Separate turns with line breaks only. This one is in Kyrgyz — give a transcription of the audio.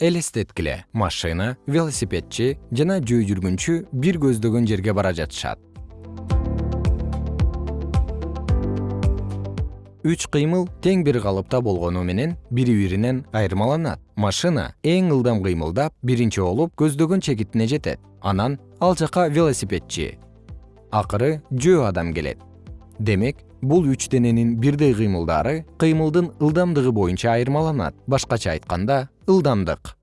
элестеткиле. Машина велосипедчи жана жөө жүргүнчү бир көздөгөн жерге бара жатышат. Үч кыймыл тең бир калыпта болгону менен бири биринен айырмаланат. Машина эң ылдам кыймылдап биринчи болуп көздөгөн чекитине жетет. Анан ал жака велосипедчи. Акыры жөө адам келет. Демек бул үч дененин бирдей кыймылдары кыймылдын ылдамдыгы боюнча айырмаланат. Башкача айтканда ылдамдык.